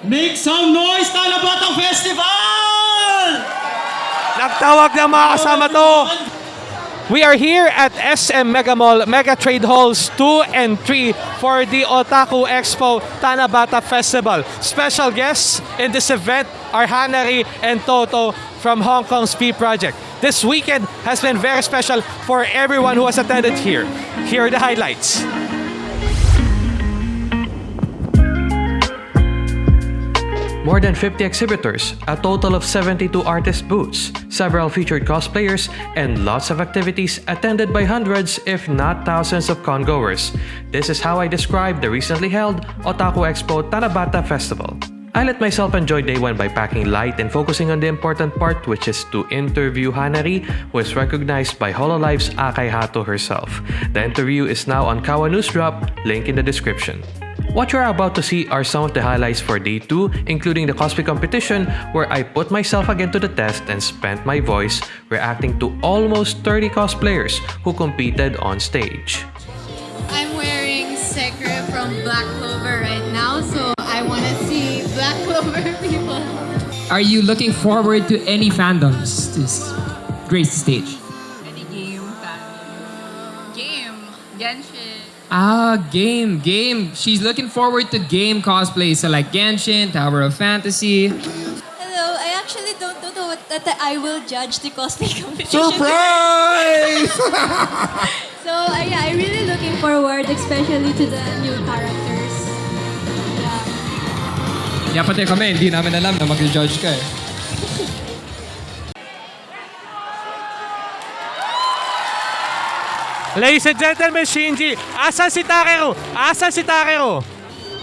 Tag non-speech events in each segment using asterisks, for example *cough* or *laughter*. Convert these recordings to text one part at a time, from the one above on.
Make some noise, Talabatang Festival! Nagtawag ng mga kasama to. We are here at SM Mega Mall, Mega Trade Halls 2 and 3 for the Otaku Expo Tanabata Festival. Special guests in this event are Hanari and Toto from Hong Kong's P Project. This weekend has been very special for everyone who has attended here. Here are the highlights. More than 50 exhibitors, a total of 72 artist booths, several featured cosplayers, and lots of activities attended by hundreds, if not thousands of congoers. This is how I describe the recently held Otaku Expo Tanabata Festival. I let myself enjoy day one by packing light and focusing on the important part which is to interview Hanari who is recognized by Hololive's Akai Hato herself. The interview is now on Kawa News Drop, link in the description. What you're about to see are some of the highlights for day 2, including the cosplay competition where I put myself again to the test and spent my voice reacting to almost 30 cosplayers who competed on stage. I'm wearing Sekre from Black Clover right now, so I want to see Black *laughs* Clover people. Are you looking forward to any fandoms this great stage? Any game, Game, Genshin. Ah, game, game. She's looking forward to game cosplay, so like Genshin, Tower of Fantasy. Hello, I actually don't, don't know what that I will judge the cosplay *laughs* competition. Surprise! *laughs* So uh, yeah, I'm really looking forward, especially to the new characters. Yeah. Yeah, pati kami, hindi namin alam na mag-judge ka eh. Ladies and gentlemen, Shinji, asan si Takeru? Asan si Takeru?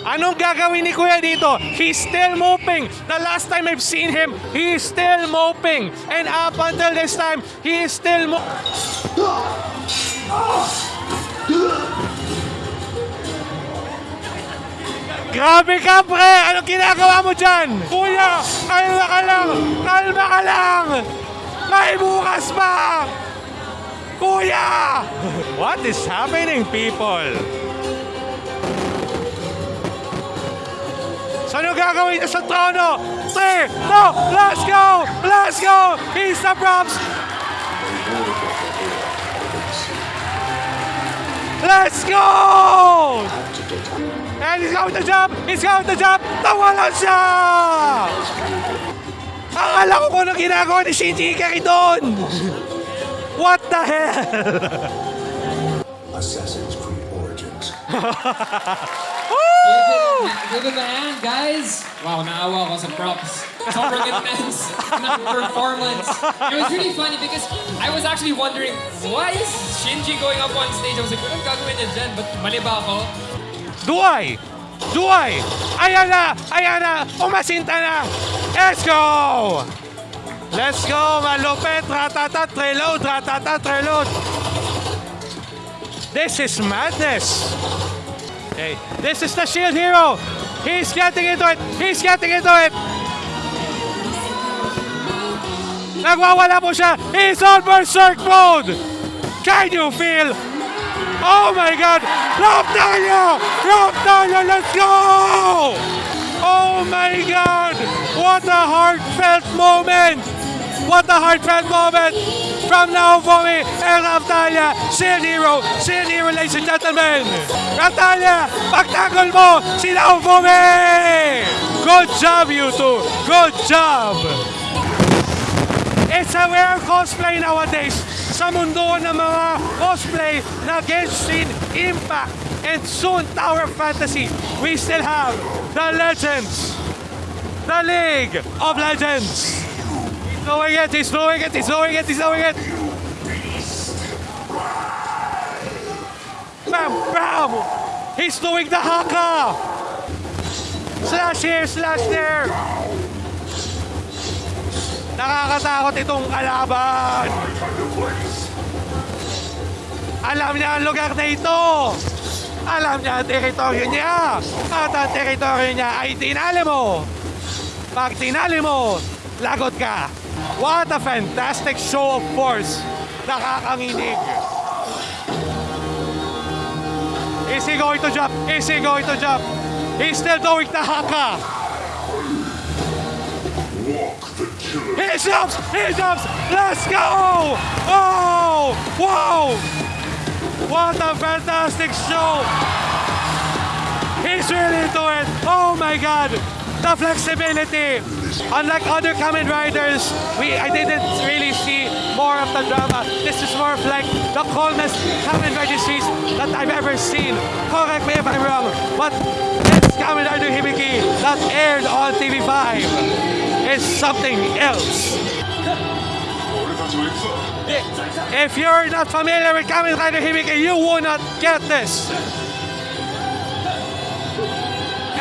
Anong gagawin ni Kuya dito? He's still moping. The last time I've seen him, he is still moping. And up until this time, he is still mo... Grabe ka, pre! Anong ginagawa mo dyan? Kuya, kalma ka lang! Kalma ka lang! May bukas pa! Kuya! What is happening, people? Ano gagawin niya sa trono? Three, no, let's go! Let's go! He's the props! Let's go! And he's going to jump! He's going to jump! Nawala siya! Akala ko kung ano ginagawa ni Shinji Ikari doon! What the hell? Assassin's Creed Origins. *laughs* Give it a hand, guys! Wow, naawa ako sa props. Sobrang intense performance. It was really funny because I was actually wondering, why is Shinji going up on stage? I was like, anong gagawin niya dyan? Ba't mali ba ako? Do I? Do I? Ayan na! Ayan na! Umasinta na! Let's go! Let's go! Malupit! Ratatat! Reload! Ratatat! Reload! This is madness! Okay, this is the shield hero! He's getting into it! He's getting into it! Nagwawala po siya! He's on berserk mode! Can you feel Oh my God! Raptalia! Raptalia, let's go! Oh my God! What a heartfelt moment! What a heartfelt moment from Naofumi and Raptalia! Shield Hero! Shield Hero, ladies and gentlemen! Raptalia! Pagtanggol mo si Naofumi! Good job, you two! Good job! It's a rare cosplay nowadays sa mundo ng mga cosplay na Genshin Impact and soon Tower Fantasy. We still have the Legends, the League of Legends. He's doing it, he's doing it, he's doing it, he's doing it. Bam, bam! He's doing the haka! Slash here, slash there! Nakakatakot itong kalaban. Alam niya ang lugar na ito. Alam niya ang teritoryo niya. At ang teritoryo niya ay tinali mo. Pag tinali mo, lagot ka. What a fantastic show of force. Nakakanginig. Is he going to jump? Is he going to jump? He's still doing the haka. He jumps! He jumps! Let's go! Oh! Wow! What a fantastic show! He's really into it! Oh my god! The flexibility! Unlike other Kamen Riders, we I didn't really see more of the drama. This is more of like the calmest Kamen Rider series that I've ever seen. Correct me if I'm wrong, but this Kamen Rider Hibiki that aired on TV5 is something else. *laughs* If you're not familiar with Kamen Rider Hibiki, you will not get this.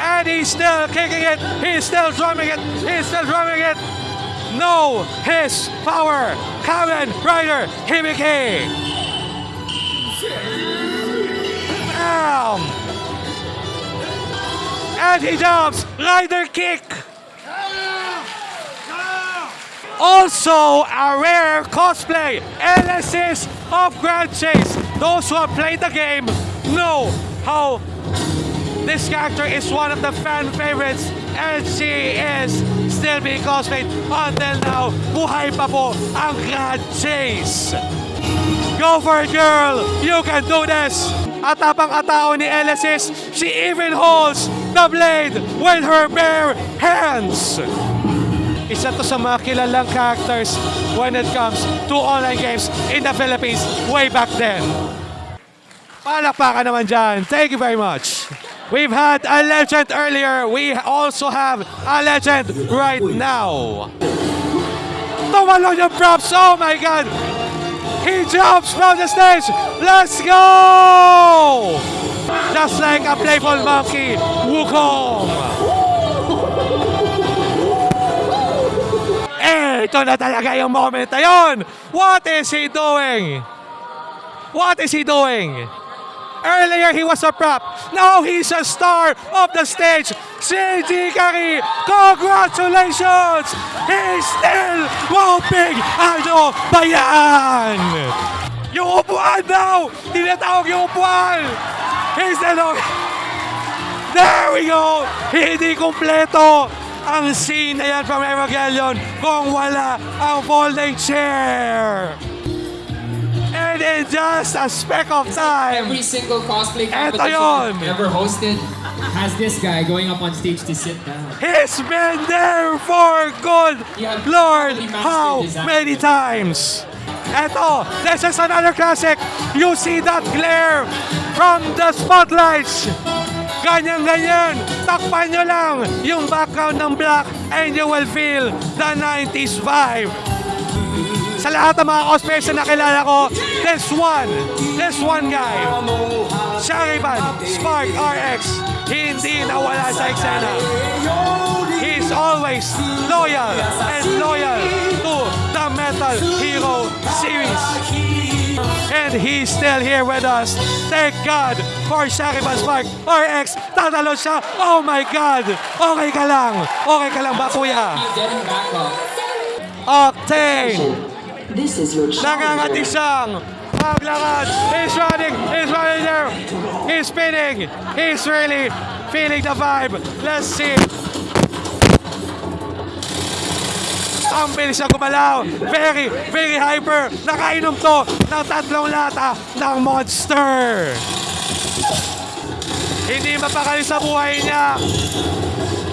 And he's still kicking it. He's still drumming it. He's still drumming it. No, his power. Kamen Rider Hibiki. Bam. And he jumps. Rider kick. Also, a rare cosplay, LSS of Grand Chase. Those who have played the game know how this character is one of the fan favorites and she is still being cosplayed until now. Buhay pa po ang Grand Chase. Go for it, girl! You can do this! At tapang atao ni LSS, she even holds the blade with her bare hands! Isa to sa mga kilalang characters when it comes to online games in the Philippines way back then. Palakpakan naman dyan. Thank you very much. We've had a legend earlier. We also have a legend right now. Tumalon yung props. Oh my God. He jumps from the stage. Let's go! Just like a playful monkey, Wukong. Eh, ito na talaga yung moment na yun. What is he doing? What is he doing? Earlier, he was a prop. Now he's a star of the stage. Shinji Kari, congratulations! He's still whooping! Ano ba yan? Yung upuan daw! Tinatawag yung upuan! He's still There we go! Hindi kumpleto ang scene na yan from Evangelion kung wala ang folding chair. And in just a speck of time, Every single cosplay competition ever hosted has this guy going up on stage to sit down. he's been there for good Lord how many times. Eto, this is another classic. You see that glare from the spotlights. Ganyan-ganyan. Takpan nyo lang yung background ng black and you will feel the 90s vibe. Sa lahat ng mga cosplayers na nakilala ko, this one, this one guy, Shariban Spark RX, hindi nawala sa eksena. He's always loyal and loyal to the Metal Hero series. And he's still here with us. Thank God for Shariban Spark RX. Tatalo siya. Oh my God. Okay ka lang. Okay ka lang ba, kuya? Octane. This is your Nangangati siyang maglakad. He's running. He's running there. He's spinning. He's really feeling the vibe. Let's see. Ang bilis niya gumalaw. Very, very hyper. Nakainom to ng tatlong lata ng monster. Hindi mapakali sa buhay niya.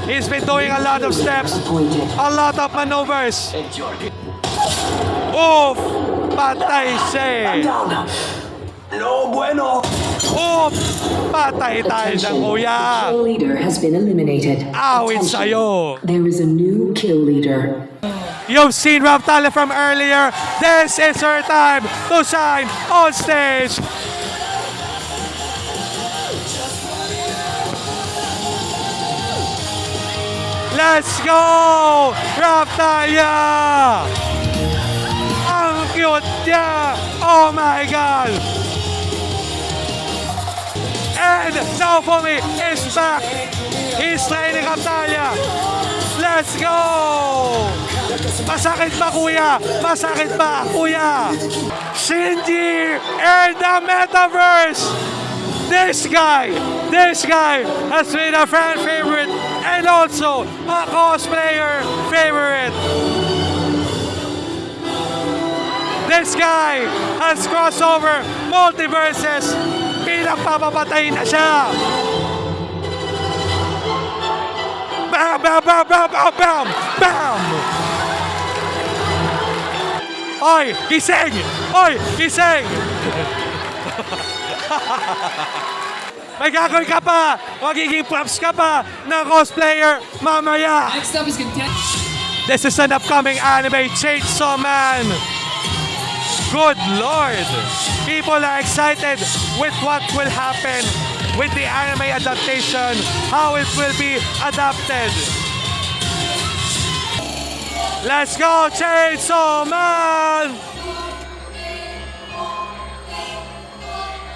He's been doing a lot of steps, a lot of maneuvers. Oof! Patay eh. No bueno. Oof! Patay tayo dyan, kuya. Kill leader has been eliminated. Awit Attention. sa'yo. There is a new kill leader. You've seen Raptale from earlier. This is her time to shine on stage. Let's go! Raptalia! Niya! Oh my God! And me is back. He's training Raptalia. Let's go! Masakit ba kuya? Masakit ba kuya? Shinji and the Metaverse! This guy, this guy has been a fan favorite and also a cosplayer favorite. This guy has crossover multiverses. Pinagpapapatay na siya. Bam, bam, bam, bam, bam, bam, bam! Oy, gising! Oy, gising! *laughs* May gagawin ka pa! Magiging props ka pa ng cosplayer mamaya! Next up is content. This is an upcoming anime Chainsaw Man. Good lord! People are excited with what will happen with the anime adaptation, how it will be adapted. Let's go, Chainsaw Man!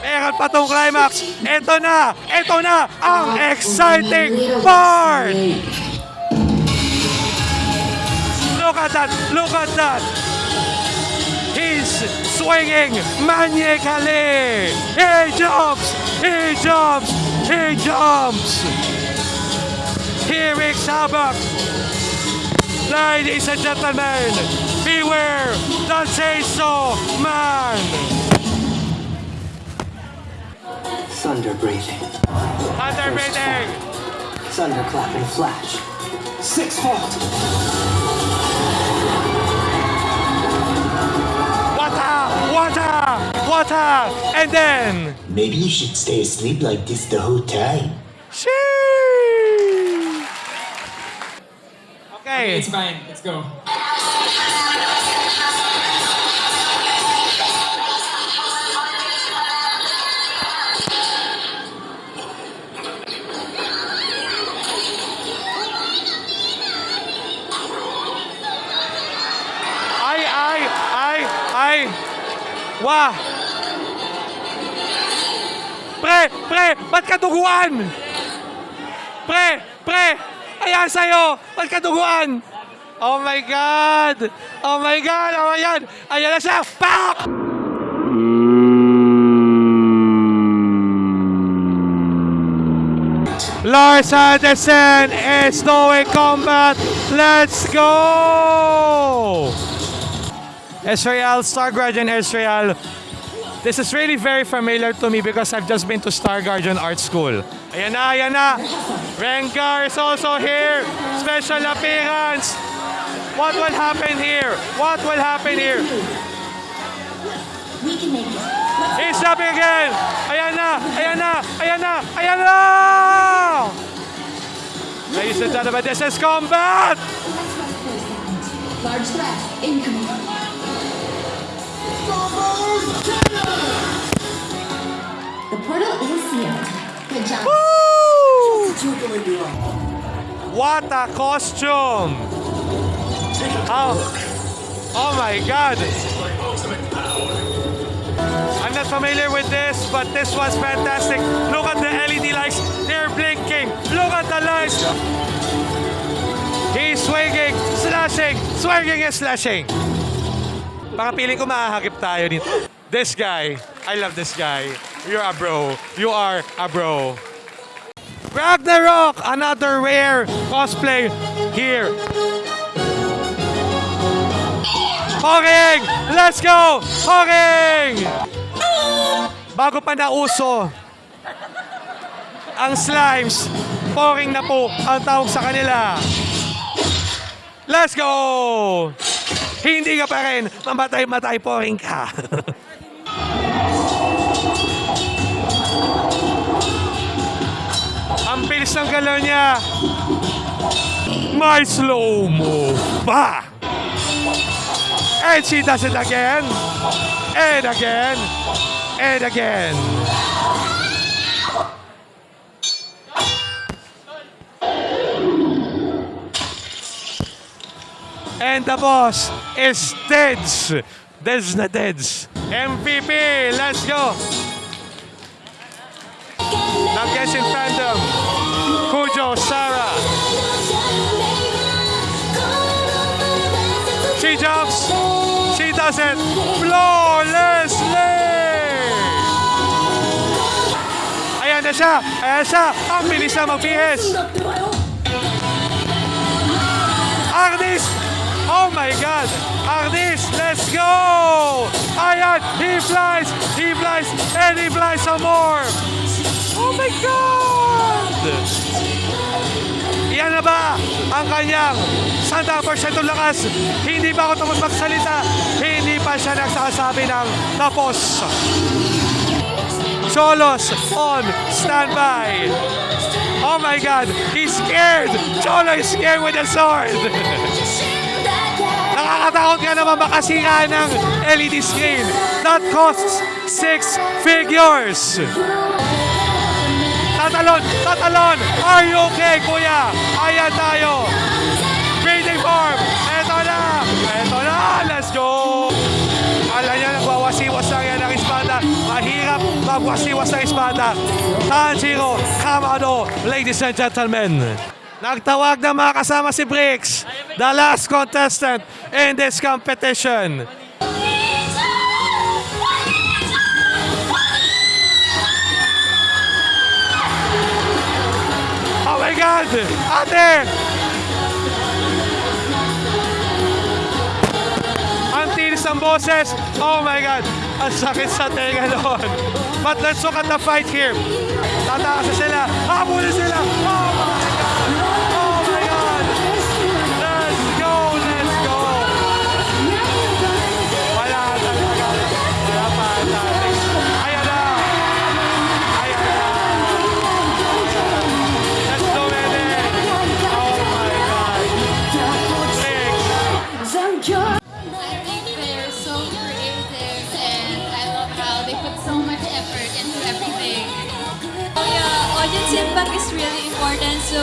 Meron pa tong climax. Ito na! Ito na ang exciting part! Look at that! Look at that! Swinging maniacally! He jumps! He jumps! He jumps! He wreaks havoc! Ladies and gentlemen, beware the chainsaw man! Thunder breathing. Thunder breathing! Thunderclap and flash. Six volt. Water! Water! Water! And then... Maybe you should stay asleep like this the whole time. Sheesh! Okay. It's fine. Let's go. Ay, ay, ay, ay. Wah! Pre, pre, ba't ka duguan? Pre, pre, ayan sa'yo, ba't ka duguan? Oh my God! Oh my God! Oh my God! Ayan na siya! Pak! Lars Anderson is doing combat. Let's go! Israel, Star Guardian Israel. This is really very familiar to me because I've just been to Star Guardian Art School. Ayan na, ayan na. Rengar is also here. Special appearance. What will happen here? What will happen here? He's jumping again. Ayan na, ayan na, ayan na, ayan na! Ladies and gentlemen, this is combat! Large threat incoming. The portal is sealed. Good job. What a costume! Oh, oh my god! I'm not familiar with this, but this was fantastic. Look at the LED lights, they're blinking. Look at the lights. He's swinging, slashing, swinging and slashing. Baka piling ko mahahagip tayo dito. This guy, I love this guy. You're a bro. You are a bro. Ragnarok, another rare cosplay here. Hawking! Let's go! Hawking! Bago pa nauso, ang slimes, pouring na po ang tawag sa kanila. Let's go! Hindi ka pa rin, mamatay-matay pouring ka. *laughs* ang bilis ng galaw niya. May slow-mo pa! And she does it again. And again. And again. And the boss is Deads. Deads na Deads. MVP, let's go. Ng Genshin Fandom. Kujo Sara. She jumps. She does it flawlessly. Ayan na siya. Ayan siya. Ang bilis na magbihis. Agnes. Oh my God. Agnes, let's go. Ayan, he flies, he flies, and he flies some more. Oh my God! Yan na ba ang kanyang 100% lakas? Hindi ba ako tapos magsalita? Hindi pa siya nagsasabi ng tapos. Cholos on standby. Oh my God, he's scared. Cholo is scared with the sword. *laughs* Nakakatakot nga naman makasira ng LED screen. That costs six figures. Tatalon! Tatalon! Are you okay, kuya? Ayan tayo! Breathing form! Eto na! Eto na! Let's go! Alam niya, nagwawasiwas lang yan ng espada. Mahirap magwasiwas ng espada. Tanjiro Kamado, ladies and gentlemen. Nagtawag na mga kasama si Briggs, the last contestant in this competition. Oh my God! Ate! Ang tinis ng boses. Oh my God! Ang sakit sa tenga noon. But let's look at the fight here. Tatakas sila. Habulin sila. Oh my God!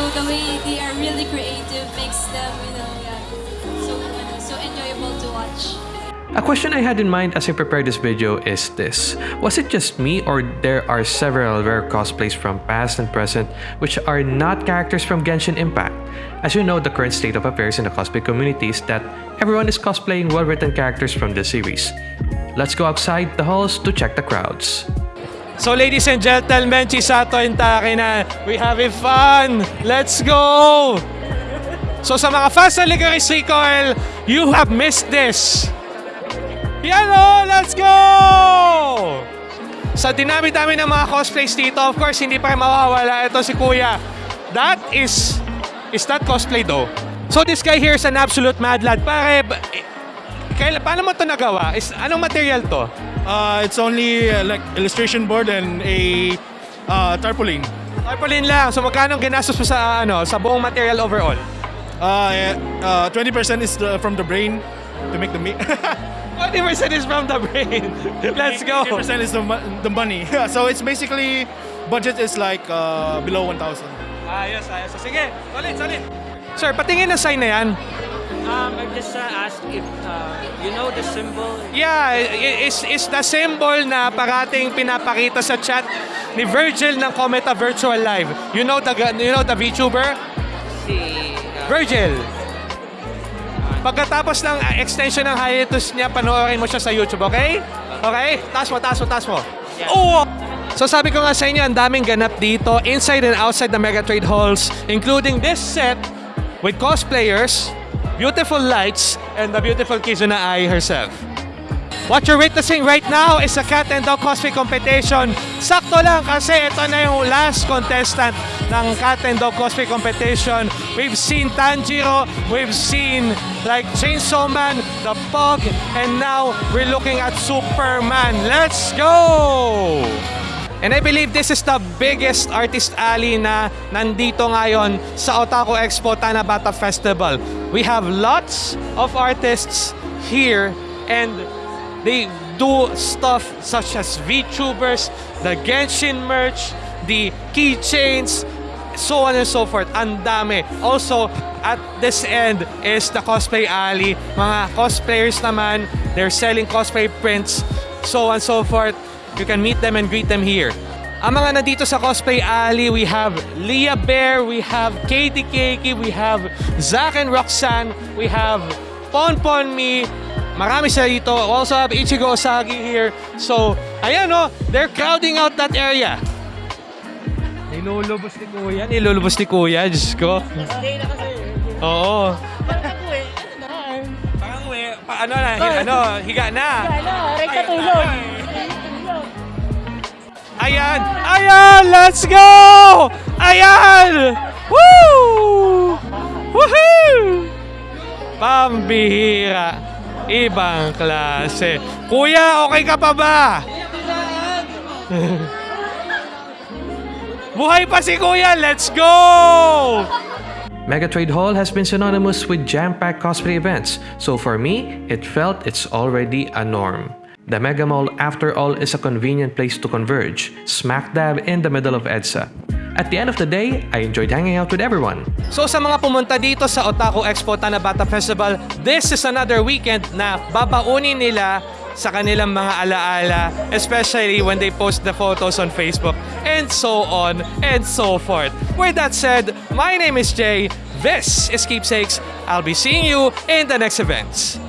The way they are really creative makes them, you know, yeah, so so enjoyable to watch. A question I had in mind as I prepared this video is this. Was it just me or there are several rare cosplays from past and present which are not characters from Genshin Impact? As you know, the current state of affairs in the cosplay community is that everyone is cosplaying well-written characters from the series. Let's go outside the halls to check the crowds. So ladies and gentlemen, Chisato and Takina, we having fun! Let's go! So sa mga fans ng Licorice Recoil, you have missed this! Yan o! Let's go! Sa dinami-dami ng mga cosplays dito, of course, hindi pa mawawala. Ito si Kuya. That is... Is that cosplay though? So this guy here is an absolute mad lad. Pare, eh, kailan, paano mo ito nagawa? Is, anong material to? Uh, it's only uh, like illustration board and a uh, tarpaulin. Tarpaulin lang. So magkano ginastos mo sa ano sa buong material overall? Uh, uh, 20% is the, from the brain to make the meat. *laughs* 20% is from the brain. *laughs* Let's go. 20% is the, the money. *laughs* so it's basically budget is like uh, below 1,000. Ayos, ayos. So, sige, solid, solid. Sir, patingin na sign na yan. Um, I'm just uh, asked if uh, you know the symbol. Yeah, i- is is the symbol na parating pinapakita sa chat ni Virgil ng Cometa Virtual Live. You know the you know the VTuber? Si uh, Virgil. Pagkatapos ng uh, extension ng hiatus niya, panoorin mo siya sa YouTube, okay? Okay? Taas mo, taas mo, taas mo. Oo! So sabi ko nga sa inyo, ang daming ganap dito, inside and outside the Mega Trade Halls, including this set with cosplayers, beautiful lights, and the beautiful Kizuna Ai herself. What you're witnessing right now is a cat and dog cosplay competition. Sakto lang kasi ito na yung last contestant ng cat and dog cosplay competition. We've seen Tanjiro, we've seen like Chainsaw Man, the Pug, and now we're looking at Superman. Let's go! And I believe this is the biggest artist alley na nandito ngayon sa Otaku Expo Tanabata Festival. We have lots of artists here and they do stuff such as VTubers, the Genshin merch, the keychains, so on and so forth. Ang dami. Also, at this end is the cosplay alley. Mga cosplayers naman, they're selling cosplay prints, so on and so forth. You can meet them and greet them here. Ang mga nandito sa Cosplay Alley, we have Leah Bear, we have Katie Keiki, we have Zach and Roxanne, we have Pon Pon Me, marami sila dito. We also have Ichigo Osagi here. So, ayan o, they're crowding out that area. Nilulubos ni Kuya, nilulubos ni Kuya, Diyos ko. Oo. Parang uwi. Pa, ano na, hi- ano, higa na. Ka tulog. Ayan! Ayan! Let's go! Ayan! Woo! Woohoo! Pambihira. Ibang klase. Kuya, okay ka pa ba? *laughs* Buhay pa si Kuya! Let's go! Megatrade Hall has been synonymous with jam-packed cosplay events, so for me, it felt it's already a norm. The Mega Mall, after all, is a convenient place to converge, smack dab in the middle of EDSA. At the end of the day, I enjoyed hanging out with everyone. So sa mga pumunta dito sa Otaku Expo Tanabata Festival, this is another weekend na babaunin nila sa kanilang mga alaala, especially when they post the photos on Facebook, and so on and so forth. With that said, my name is Jay. This is Keepsakes. I'll be seeing you in the next events.